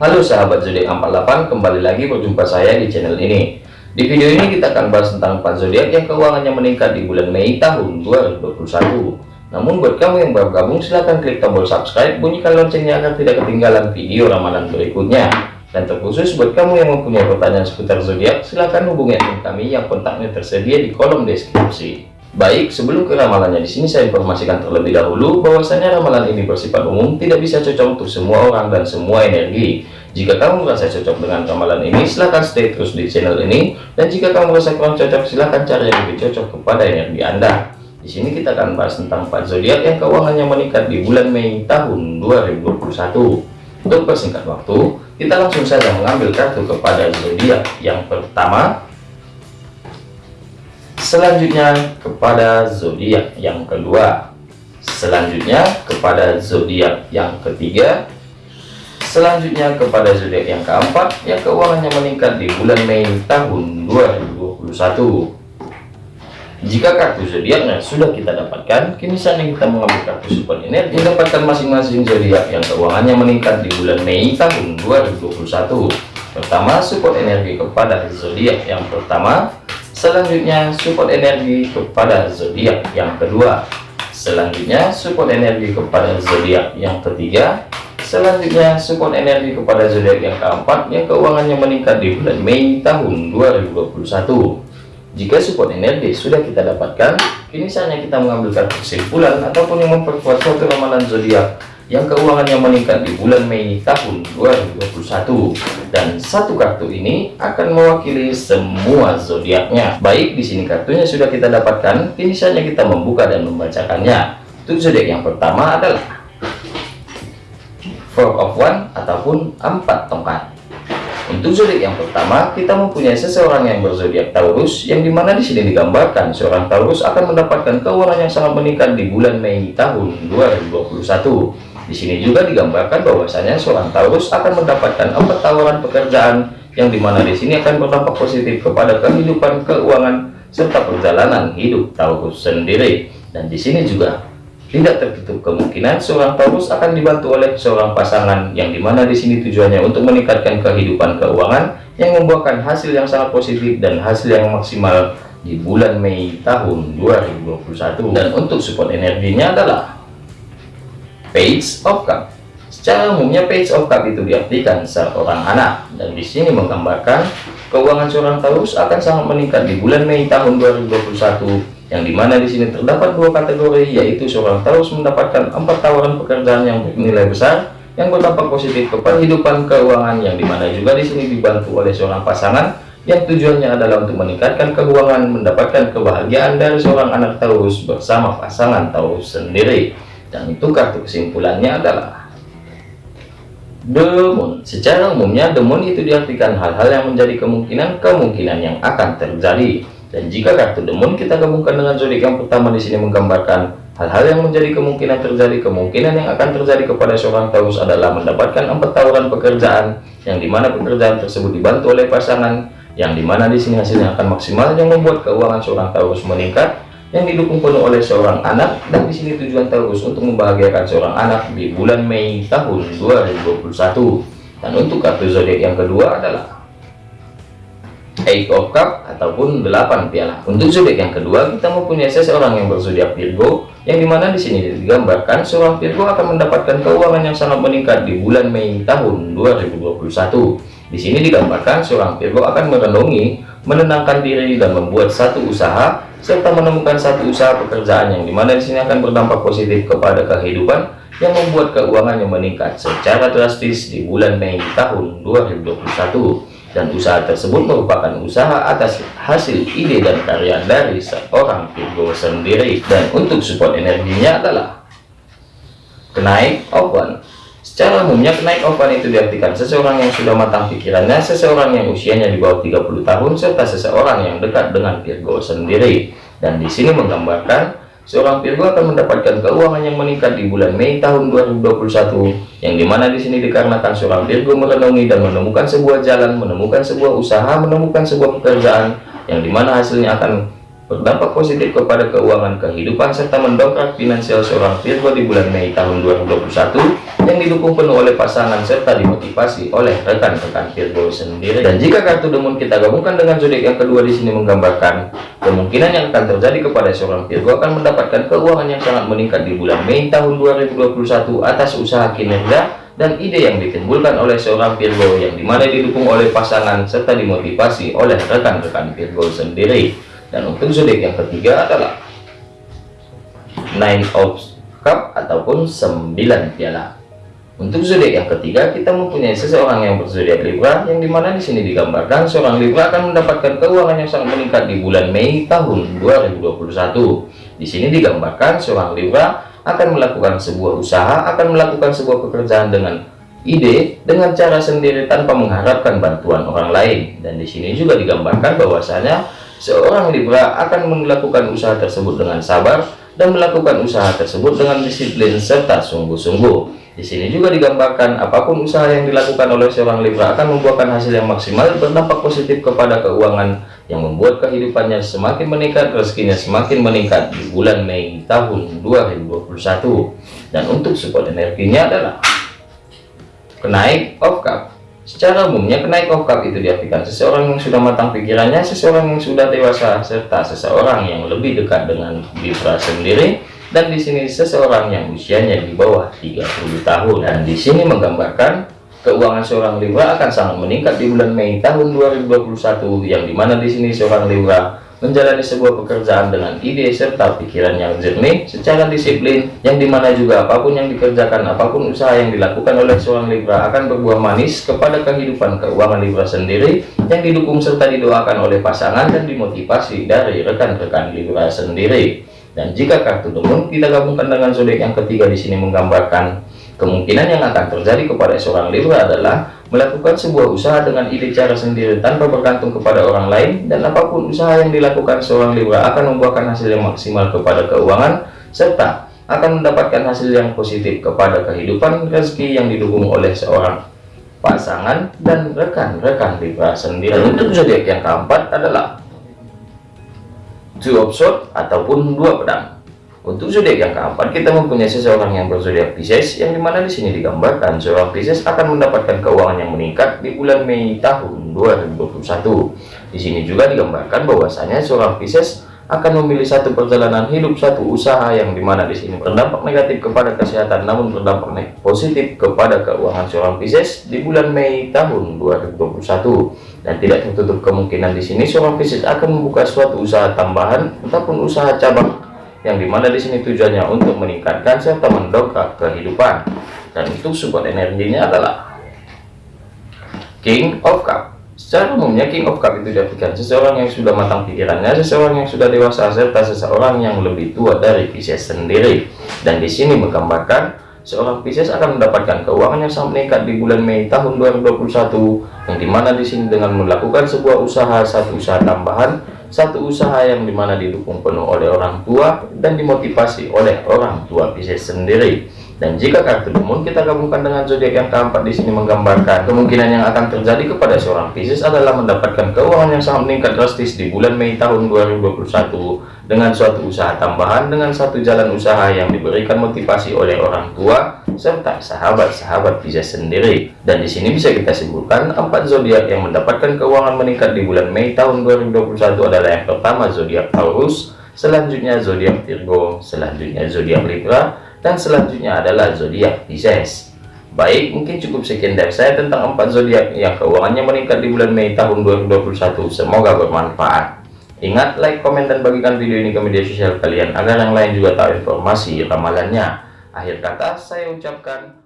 Halo sahabat zodiak 48 kembali lagi berjumpa saya di channel ini. Di video ini kita akan bahas tentang 4 zodiak yang keuangannya meningkat di bulan Mei tahun 2021 namun buat kamu yang baru gabung silahkan klik tombol subscribe bunyikan loncengnya agar tidak ketinggalan video ramalan berikutnya. Dan terkhusus buat kamu yang mempunyai pertanyaan seputar zodiak silahkan hubungi admin kami yang kontaknya tersedia di kolom deskripsi Baik, sebelum ke ramalannya di sini saya informasikan terlebih dahulu bahwasanya ramalan ini bersifat umum, tidak bisa cocok untuk semua orang dan semua energi. Jika kamu merasa cocok dengan ramalan ini, silahkan stay terus di channel ini. Dan jika kamu merasa kurang cocok, silahkan cari yang lebih cocok kepada energi Anda. Di sini kita akan bahas tentang 4 zodiak yang keuangannya meningkat di bulan Mei tahun 2021. Untuk persingkat waktu, kita langsung saja mengambil kartu kepada zodiak yang pertama selanjutnya kepada zodiak yang kedua. Selanjutnya kepada zodiak yang ketiga. Selanjutnya kepada zodiak yang keempat. Yang keuangannya meningkat di bulan Mei tahun 2021 jika kartu zodiaknya sudah kita dapatkan kini saatnya kita mengambil kartu support energi mendapatkan masing-masing zodiak yang keuangannya meningkat di bulan Mei tahun 2021 pertama support energi kepada zodiak yang pertama Selanjutnya support energi kepada zodiak yang kedua. Selanjutnya support energi kepada zodiak yang ketiga. Selanjutnya support energi kepada zodiak yang keempat yang keuangannya meningkat di bulan Mei tahun 2021. Jika support energi sudah kita dapatkan, kini saatnya kita mengambil kesimpulan ataupun yang memperkuat suatu ramalan zodiak yang keuangannya meningkat di bulan Mei tahun 2021 dan satu kartu ini akan mewakili semua zodiaknya. Baik di sini kartunya sudah kita dapatkan. Kini saja kita membuka dan membacakannya. Untuk zodiak yang pertama adalah Four of One ataupun empat tongkat untuk zodiak yang pertama kita mempunyai seseorang yang berzodiak Taurus yang di mana di sini digambarkan seorang Taurus akan mendapatkan keuangan yang sangat meningkat di bulan Mei tahun 2021 di sini juga digambarkan bahwasanya seorang Taurus akan mendapatkan empat tawaran pekerjaan yang di mana di sini akan berdampak positif kepada kehidupan keuangan serta perjalanan hidup Taurus sendiri. Dan di sini juga tidak tertutup kemungkinan seorang Taurus akan dibantu oleh seorang pasangan yang di mana di sini tujuannya untuk meningkatkan kehidupan keuangan yang membuahkan hasil yang sangat positif dan hasil yang maksimal di bulan Mei tahun 2021 dan untuk support energinya adalah page of cup secara umumnya page of cup itu diartikan seorang anak dan di sini menggambarkan keuangan seorang Taurus akan sangat meningkat di bulan Mei tahun 2021 yang di mana di sini terdapat dua kategori yaitu seorang Taurus mendapatkan empat tawaran pekerjaan yang bernilai besar yang berdampak positif kepada kehidupan keuangan yang di mana juga di sini dibantu oleh seorang pasangan yang tujuannya adalah untuk meningkatkan keuangan mendapatkan kebahagiaan dari seorang anak Taurus bersama pasangan Taurus sendiri dan itu kartu kesimpulannya adalah demon secara umumnya demon itu diartikan hal-hal yang menjadi kemungkinan-kemungkinan yang akan terjadi. Dan jika kartu demon kita gabungkan dengan zodiak yang pertama di sini menggambarkan hal-hal yang menjadi kemungkinan terjadi kemungkinan yang akan terjadi kepada seorang Taurus adalah mendapatkan empat tawaran pekerjaan yang di mana pekerjaan tersebut dibantu oleh pasangan yang di mana di sini hasilnya akan maksimal yang membuat keuangan seorang Taurus meningkat yang didukung penuh oleh seorang anak dan di sini tujuan Taurus untuk membahagiakan seorang anak di bulan Mei tahun 2021 dan untuk kartu zodiak yang kedua adalah Eight of Cup ataupun delapan piala. Untuk zodiak yang kedua kita mempunyai seseorang yang berzodiak Virgo yang di mana di sini digambarkan seorang Virgo akan mendapatkan keuangan yang sangat meningkat di bulan Mei tahun 2021 di sini digambarkan seorang Virgo akan merenungi menenangkan diri dan membuat satu usaha serta menemukan satu usaha pekerjaan yang di mana di sini akan berdampak positif kepada kehidupan yang membuat keuangannya meningkat secara drastis di bulan Mei tahun 2021 dan usaha tersebut merupakan usaha atas hasil ide dan karya dari seorang Virgo sendiri. Dan untuk support energinya adalah kenaik open Secara umumnya kenaik ovan itu diartikan seseorang yang sudah matang pikirannya, seseorang yang usianya di bawah 30 tahun, serta seseorang yang dekat dengan Virgo sendiri. Dan di sini menggambarkan seorang Virgo akan mendapatkan keuangan yang meningkat di bulan Mei tahun 2021, yang di mana di sini dikarenakan seorang Virgo merenungi dan menemukan sebuah jalan, menemukan sebuah usaha, menemukan sebuah pekerjaan, yang di mana hasilnya akan berdampak positif kepada keuangan kehidupan serta mendongkrak finansial seorang Virgo di bulan Mei tahun 2021 yang didukung penuh oleh pasangan serta dimotivasi oleh rekan-rekan Virgo sendiri. Dan jika kartu Moon kita gabungkan dengan zodiak yang kedua di sini menggambarkan kemungkinan yang akan terjadi kepada seorang Virgo akan mendapatkan keuangan yang sangat meningkat di bulan Mei tahun 2021 atas usaha kinerja dan ide yang ditimbulkan oleh seorang Virgo yang di mana didukung oleh pasangan serta dimotivasi oleh rekan-rekan Virgo sendiri dan untuk zodiak yang ketiga adalah nine of cup ataupun 9 piala. Untuk zodiak yang ketiga kita mempunyai seseorang yang berzodiak Libra yang di mana di sini digambarkan seorang Libra akan mendapatkan keuangan yang sangat meningkat di bulan Mei tahun 2021 di sini digambarkan seorang Libra akan melakukan sebuah usaha akan melakukan sebuah pekerjaan dengan ide dengan cara sendiri tanpa mengharapkan bantuan orang lain. Dan di sini juga digambarkan bahwasanya Seorang Libra akan melakukan usaha tersebut dengan sabar dan melakukan usaha tersebut dengan disiplin serta sungguh-sungguh. Di sini juga digambarkan apa pun usaha yang dilakukan oleh seorang Libra akan membuahkan hasil yang maksimal berdampak positif kepada keuangan yang membuat kehidupannya semakin meningkat, rezekinya semakin meningkat di bulan Mei tahun 2021. Dan untuk support energinya adalah kenaik of cup Secara umumnya kenaik okap itu diartikan seseorang yang sudah matang pikirannya, seseorang yang sudah dewasa, serta seseorang yang lebih dekat dengan Libra sendiri. Dan di sini seseorang yang usianya di bawah 30 tahun. Dan di sini menggambarkan keuangan seorang Libra akan sangat meningkat di bulan Mei tahun 2021 yang di mana di sini seorang Libra menjalani sebuah pekerjaan dengan ide serta pikiran yang jernih secara disiplin yang di mana juga apa pun yang dikerjakan apa pun usaha yang dilakukan oleh seorang Libra akan berbuah manis kepada kehidupan keuangan Libra sendiri yang didukung serta didoakan oleh pasangan dan dimotivasi dari rekan-rekan Libra sendiri dan jika kartu demon kita gabungkan dengan zodiak yang ketiga di sini menggambarkan kemungkinan yang akan terjadi kepada seorang Libra adalah melakukan sebuah usaha dengan ide cara sendiri tanpa bergantung kepada orang lain dan apa pun usaha yang dilakukan seorang Libra akan membuahkan hasil yang maksimal kepada keuangan serta akan mendapatkan hasil yang positif kepada kehidupan rezeki yang didukung oleh seorang pasangan dan rekan-rekan Libra sendiri. Dan untuk zodiak yang keempat adalah two of swords ataupun dua pedang untuk zodiak yang keempat, kita mempunyai seseorang yang berzodiak Pisces, yang di mana di sini digambarkan seorang Pisces akan mendapatkan keuangan yang meningkat di bulan Mei tahun 2021. Di sini juga digambarkan bahwasanya seorang Pisces akan memilih satu perjalanan hidup, satu usaha yang di mana di sini berdampak negatif kepada kesehatan, namun berdampak positif kepada keuangan seorang Pisces di bulan Mei tahun 2021. Dan tidak tertutup kemungkinan di sini seorang Pisces akan membuka suatu usaha tambahan ataupun usaha cabang yang di mana di sini tujuannya untuk meningkatkan serta mendongkrak kehidupan dan itu support energinya adalah King of Cup secara umumnya King of Cup itu diartikan seseorang yang sudah matang pikirannya seseorang yang sudah dewasa serta seseorang yang lebih tua dari Pisces sendiri. Dan di sini menggambarkan seorang Pisces akan mendapatkan keuangan yang sangat meningkat di bulan Mei tahun 2021 yang di mana di sini dengan melakukan sebuah usaha satu usaha tambahan satu usaha yang di mana didukung penuh oleh orang tua dan dimotivasi oleh orang tua Pisces sendiri dan jika kartu demon kita gabungkan dengan zodiak yang keempat di sini menggambarkan kemungkinan yang akan terjadi kepada seorang Pisces adalah mendapatkan keuangan yang sangat meningkat drastis di bulan Mei tahun 2021 dengan suatu usaha tambahan dengan satu jalan usaha yang diberikan motivasi oleh orang tua serta sahabat-sahabat Pisces sendiri. Dan di sini bisa kita simpulkan empat zodiak yang mendapatkan keuangan meningkat di bulan Mei tahun 2021 adalah yang pertama zodiak Taurus selanjutnya zodiak Virgo selanjutnya zodiak Libra dan selanjutnya adalah zodiak Pisces Baik, mungkin cukup sekian dari saya tentang empat zodiak yang keuangannya meningkat di bulan Mei tahun 2021. Semoga bermanfaat. Ingat, like, komen, dan bagikan video ini ke media sosial kalian agar yang lain juga tahu informasi ramalannya. Akhir kata, saya ucapkan